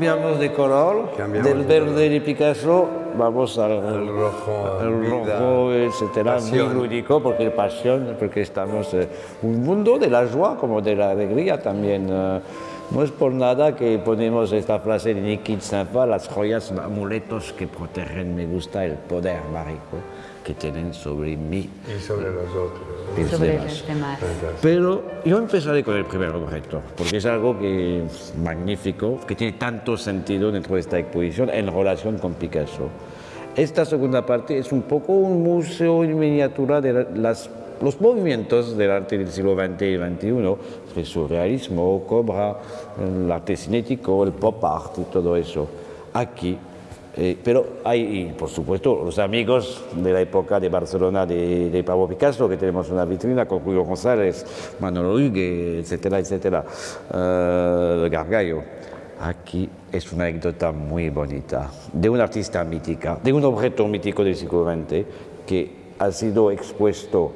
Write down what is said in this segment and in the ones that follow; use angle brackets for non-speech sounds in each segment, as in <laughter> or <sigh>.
cambiamos de color, Cambiamos del de verde de Picasso vamos al, El rojo, al rojo, etcétera, pasión. muy lúdico, porque pasión, porque estamos en un mundo de la joie como de la alegría también. eh, no es por nada que ponemos esta frase de Nikit Safa, las joyas amuletos que protegen, me gusta el poder mágico que tienen sobre mí Y sobre los otros. y los sobre demás. los demás. Pero yo empezaré con el primer objeto, porque es algo que es magnífico, que tiene tanto sentido dentro de esta exposición en relación con Picasso. Esta segunda parte es un poco un museo en miniatura de la- las, los movimientos del arte del siglo XX y XXI, el surrealismo, Cobra, el arte cinético, el pop art y todo eso. Aquí eh, pero hay, por supuesto, los amigos de la época de Barcelona de, de Pablo Picasso, que tenemos una vitrina con Julio González, Manolo Hugue, etcétera, etcétera, eh, Gargallo. Aquí es una anécdota muy bonita de un artista mítica, de un objeto mítico del siglo XX que ha sido expuesto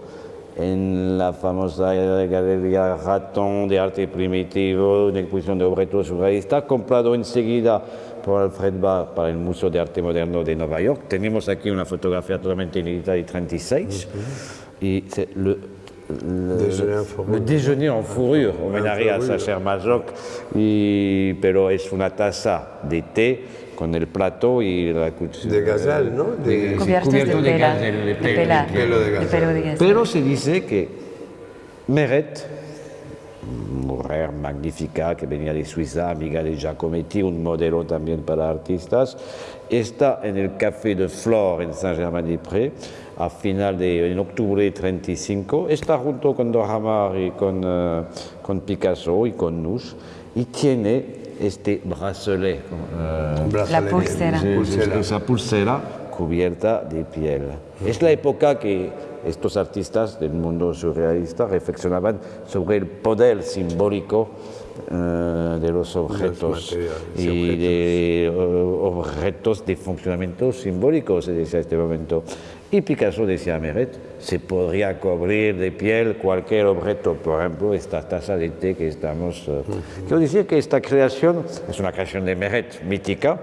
en la famosa Galería Ratón de Arte Primitivo, una exposición de objetos surrealistas, comprado enseguida por Alfred Barr para el Museo de Arte Moderno de Nueva York. Tenemos aquí una fotografía totalmente inédita de 36 y c'est le, le, Déjeuner en fourrure. le déjeuner en fourrure, homenaje a. Sacher Masoch, y, pero es una taza de té con el plato y la cuchara. De gazelle, ¿no? De- cubierto de de de pela, de pelo de de gazelle. pelo de gazelle. pero se dice que Meret, mujer magnífica que venía de Suiza, amiga de Giacometti, un modelo también para artistas, está en el Café de Flore en Saint-Germain-des-Prés a final de en octubre de 35, está junto con Dohamar y con, eh, con Picasso y con Nusch y tiene este bracelet. eh, Brazalete. La Pulsera. esa pulsera cubierta de piel. Es la época que estos artistas del mundo surrealista reflexionaban sobre el poder simbólico eh, de los objetos materiales y y de eh, objetos de funcionamiento simbólico, se decía en este momento. Y Picasso decía a Meret, se podría cubrir de piel cualquier objeto, por ejemplo, esta taza de té que estamos... eh, Quiero decir que esta creación es una creación de Meret, mítica,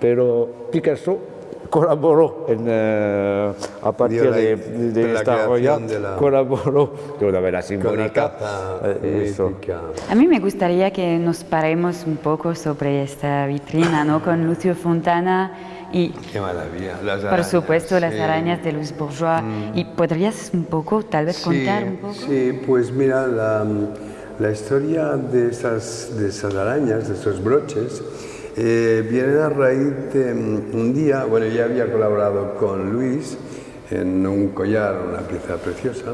pero Picasso colaboró en, eh, a partir la- de, esta joya, creación de la- colaboró de una manera simbólica. eh. A mí me gustaría que nos paremos un poco sobre esta vitrina, ¿no? Con Lucio Fontana y, Qué maravilla. Las por arañas, supuesto, las arañas de Luis Bourgeois. ¿Y podrías un poco, tal vez, contar un poco? Sí, pues mira, la, la historia de esas, de esas arañas, de esos broches, eh, viene a raíz de mm, un día, bueno, ya había colaborado con Luis en un collar, una pieza preciosa.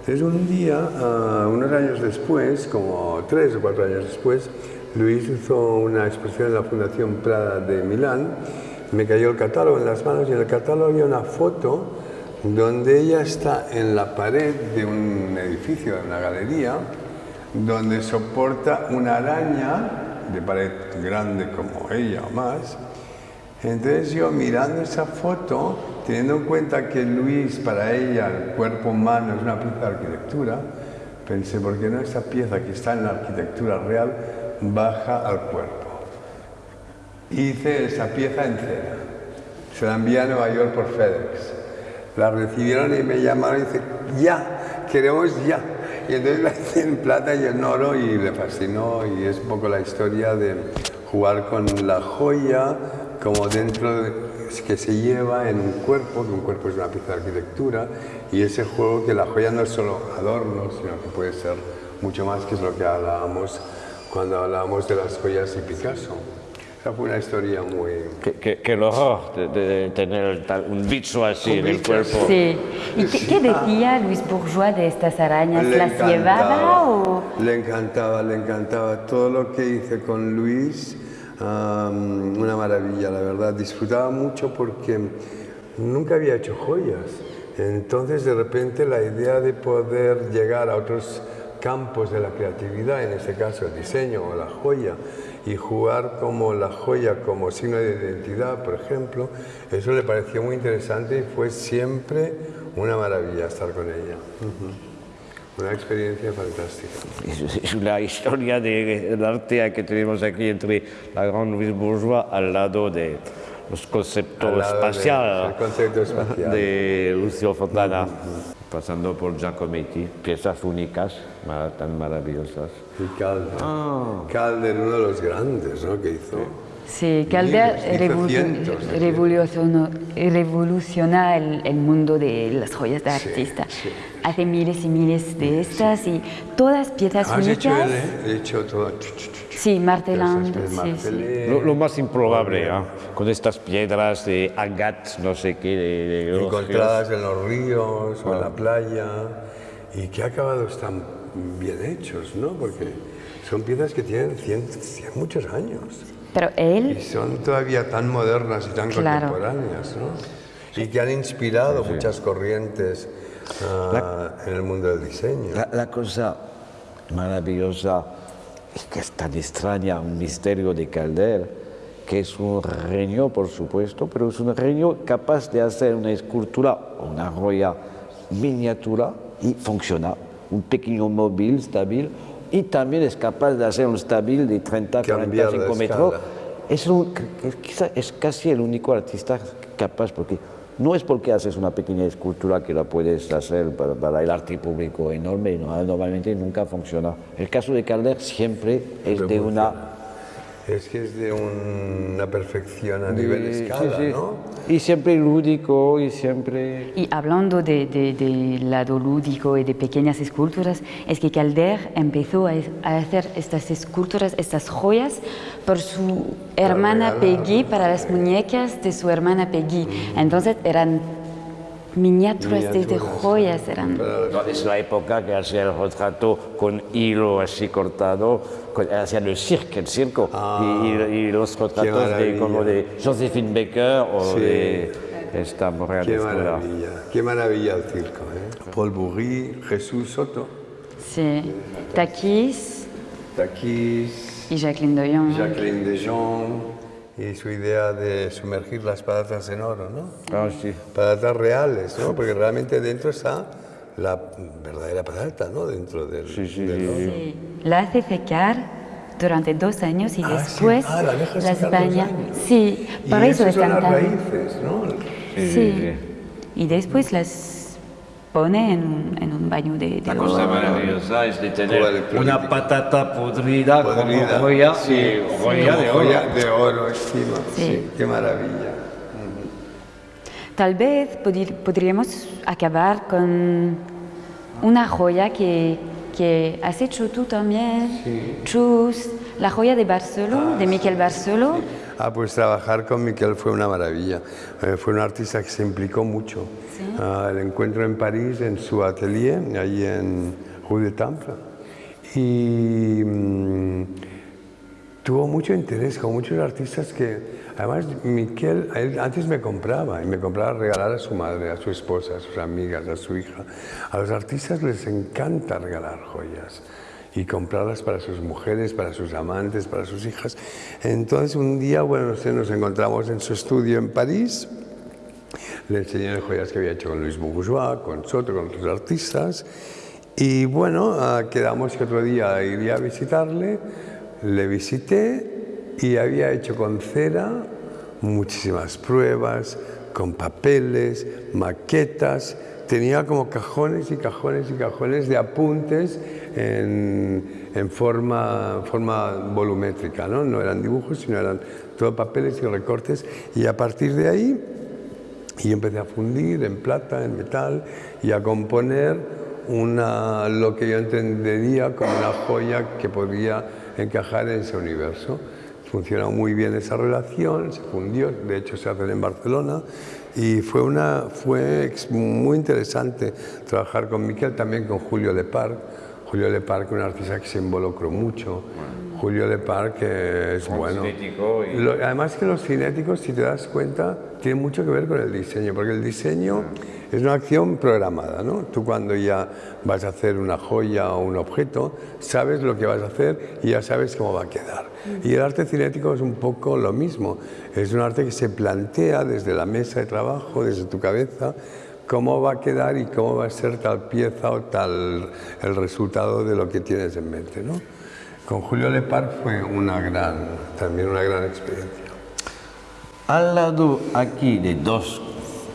Entonces un día, ah, unos años después, como tres o cuatro años después, Luis hizo una exposición en la Fundación Prada de Milán. Me cayó el catálogo en las manos y en el catálogo había una foto donde ella está en la pared de un edificio, de una galería, donde soporta una araña de pared grande como ella o más. Entonces yo mirando esa foto, teniendo en cuenta que Luis para ella el cuerpo humano es una pieza de arquitectura, pensé, ¿por qué no esa pieza que está en la arquitectura real baja al cuerpo? Hice esa pieza en cera. Se la envié a Nueva York por FedEx. La recibieron y me llamaron y dice, ya, queremos ya. Y entonces la hice en plata y en oro y le fascinó y es un poco la historia de jugar con la joya como dentro de, que se lleva en un cuerpo, que un cuerpo es una pieza de arquitectura y ese juego que la joya no es solo adorno, sino que puede ser mucho más, que es lo que hablábamos cuando hablábamos de las joyas y Picasso. Esa fue una historia muy... Qué, qué- qué horror de, de tener tal- un bicho así Un en el cuerpo. Sí. ¿Y qué, qué decía Luis Bourgeois de estas arañas? Le ¿Las llevaba o...? Le encantaba, le encantaba. Todo lo que hice con Luis, am, una maravilla, la verdad. Disfrutaba mucho porque nunca había hecho joyas. Entonces, de repente, la idea de poder llegar a otros campos de la creatividad, en este caso el diseño o la joya, y jugar como la joya como signo de identidad, por ejemplo, eso le pareció muy interesante y fue siempre una maravilla estar con ella. Una experiencia fantástica. Es una historia de- del arte que tenemos aquí entre la gran Louise Bourgeois al lado de los conceptos Al lado de- concepto espacial. de Lucio Fontana, pasando por Giacometti, piezas únicas, tan maravillosas. Y Calder. Ah. Calder, uno de los grandes, ¿no? Que hizo. Sí, Calder revolucionó, revoluciona el, el mundo de las joyas de Sí, artista. sí. Hace miles y miles de estas y todas piezas Has hecho únicas. él, ¿eh? He hecho todo. Sí, martelando. Piezas, sí, sí. martelé. Lo, lo más improbable, ¿ah? con estas piedras de agat, no sé qué, de, de los encontradas en los ríos o en la playa y que acabados tan bien hechos, ¿no? Porque son piezas que tienen cien, cien- muchos años Pero y él, son todavía tan modernas y tan Claro. contemporáneas, ¿no? Y que han inspirado muchas corrientes ah, en el mundo del diseño. La, la cosa maravillosa es que es tan extraña, un misterio de Calder, que es un genio, por supuesto, pero es un genio capaz de hacer una escultura una joya miniatura y funciona. Un pequeño móvil estábil y también es capaz de hacer un estábil de 30, Cambiar 45 de metros. Es, un- es casi el único artista capaz, porque no es porque haces una pequeña escultura que la puedes hacer para, para el arte público enorme, ¿no? normalmente nunca funciona. El caso de Calder siempre es de una... Es que es de un- una perfección a nivel de- escala, sí, sí. ¿no? Y siempre lúdico y siempre... y hablando de, de- de lado lúdico y de pequeñas esculturas, es que Calder empezó a, a hacer estas esculturas, estas joyas, por su hermana regalar. Peggy, para las muñecas de su hermana Peggy. Entonces eran miniaturas de, de Miniaturas. joyas, eran... No, es la época que hacía el retrato con hilo así cortado, hacía el circo, el circo, y, y- y los retratos de, como de Josephine Baker o Sí. de esta mujer Qué maravilla, qué maravilla el circo, ¿eh? Paul Bourri, Jesús Soto, Sí, Takis Takis, y Jacqueline Doyon. Jacqueline Dejon y su idea de sumergir las patatas en oro, ¿no? Ah, sí. Patatas reales, ¿no? Porque realmente dentro está la verdadera patata, ¿no? Dentro del, Sí, sí, del sí, oro. Sí, La hace secar durante dos años y Ah, sí. después Ah, la deja las baña. años. Sí, Y por eso esas son están las raíces, ¿no? Sí, sí. y después las pone en un, en un baño de, de La cosa oro. maravillosa es de tener una patata podrida, Podrida. como joya, Sí, joya como de oro. joya de oro encima. Sí. Sí, qué maravilla. Tal vez podríamos acabar con una joya que, que has hecho tú también, Chus, la joya de Barceló, de Miquel Barceló. Ah, pues trabajar con Miquel fue una maravilla. Eh, fue un artista que se implicó mucho. Ah, el encuentro en París, en su atelier, allí en Rue de Temple. Y mm, tuvo mucho interés con muchos artistas que, además, Miquel él antes me compraba y me compraba regalar a su madre, a su esposa, a sus amigas, a su hija. A los artistas les encanta regalar joyas y comprarlas para sus mujeres, para sus amantes, para sus hijas. Entonces un día, bueno, nos encontramos en su estudio en París. Le enseñé las joyas que había hecho con Luis Bourgeois, con Soto, con otros artistas. Y bueno, ah, quedamos que otro día iría a visitarle. Le visité y había hecho con cera muchísimas pruebas, con papeles, maquetas. Tenía como cajones y cajones y cajones de apuntes en, forma, volumétrica, ¿no? No eran dibujos, sino eran todo papeles y recortes. Y a partir de ahí y empecé a fundir en plata, en metal y a componer una, lo que yo entendería como una joya que podía encajar en ese universo. Funcionó muy bien esa relación, se fundió, de hecho se hace en Barcelona y fue, una, fue muy interesante trabajar con Miquel, también con Julio Lepar. Julio Lepar, que un artista que se involucró mucho. Julio Lepar, que es bueno. cinético y- Lo- además que los cinéticos, si te das cuenta, tienen mucho que ver con el diseño, porque el diseño es una acción programada, ¿no? Tú cuando ya vas a hacer una joya o un objeto, sabes lo que vas a hacer y ya sabes cómo va a quedar. Y el arte cinético es un poco lo mismo. Es un arte que se plantea desde la mesa de trabajo, desde tu cabeza, cómo va a quedar y cómo va a ser tal pieza o tal el resultado de lo que tienes en mente. ¿no? Con Julio Lepar fue una gran, también una gran experiencia. Al lado aquí de dos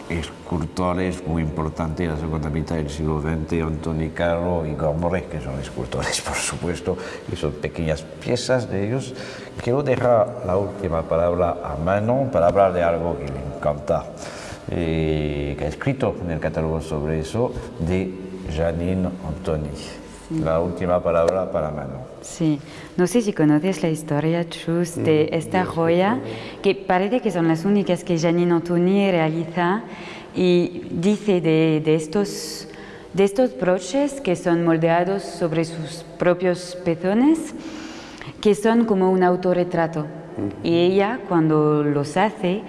escultores muy importantes de la segunda mitad del siglo XX, Antoni Caro y Gormoré, que son escultores, <laughs> por supuesto, y son pequeñas piezas de ellos. Quiero dejar la última palabra a Manon para hablar de algo que le encanta, eh, que ha escrito en el catálogo sobre eso, de Janine Antoni. La última palabra para Manon. Sí, no sé si conoces la historia, Chus, de esta joya, que parece que son las únicas que Janine Antoni realiza y dice de, de, estos, de estos broches que son moldeados sobre sus propios pezones, que son como un autorretrato. Y ella, cuando los hace,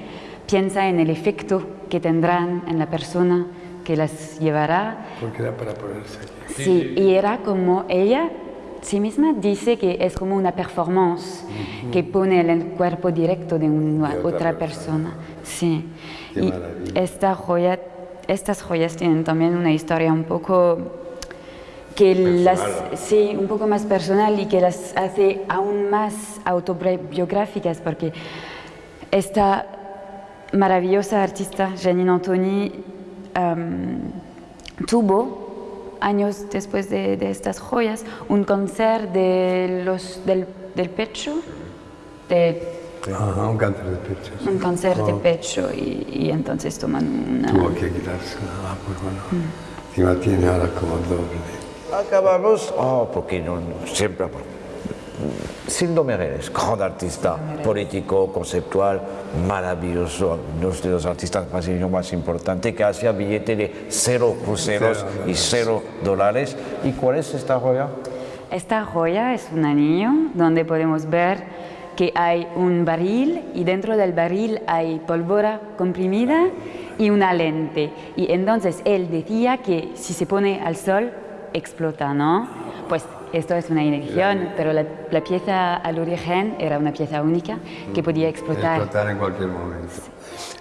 piensa en el efecto que tendrán en la persona que las llevará. Porque era para ponerse Sí, y era como ella sí misma dice que es como una performance que pone el cuerpo directo de una De otra, otra persona. Sí. Qué y esta joya, estas joyas tienen también una historia un poco que las sí un poco más personal y que las hace aún más autobiográficas porque esta maravillosa artista Janine Antoni em, tuvo años después de, de estas joyas un cáncer de los, del, del pecho, de, Ajá, un cáncer de pecho. sí. un cáncer de Oh, pecho y, y entonces toman una... Tuvo que quitarse. Ah, pues bueno. Encima tiene ahora como doble. Acabamos, oh, porque no, siempre, Sildo Mereles, gran artista político, conceptual, maravilloso, uno de los artistas brasileños más importantes, que hacía billete de cero cruceros Cero y cero dólares. ¿Y cuál es esta joya? Esta joya es un anillo donde podemos ver que hay un barril y dentro del barril hay pólvora comprimida y una lente. Y entonces él decía que si se pone al sol explota, ¿no? Pues esto es una inyección, pero la, la pieza al origen era una pieza única que podía explotar. Explotar en cualquier momento.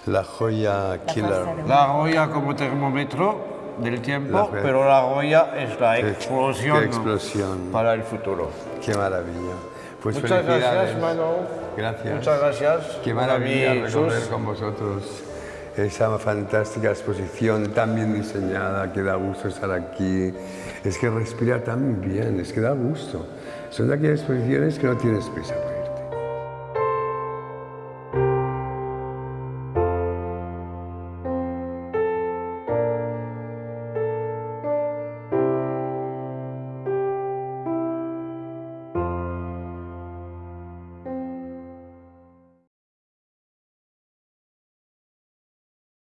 La joya killer. La joya como termómetro del tiempo, La joya. pero la joya es la Qué- explosión, qué explosión. para el futuro. Qué maravilla. Pues Muchas gracias, Manu. Gracias. Muchas gracias. Qué maravilla recorrer con vosotros esa fantástica exposición tan bien diseñada, que da gusto estar aquí. Es que respira tan bien, es que da gusto. Son de aquellas exposiciones que no tienes prisa. por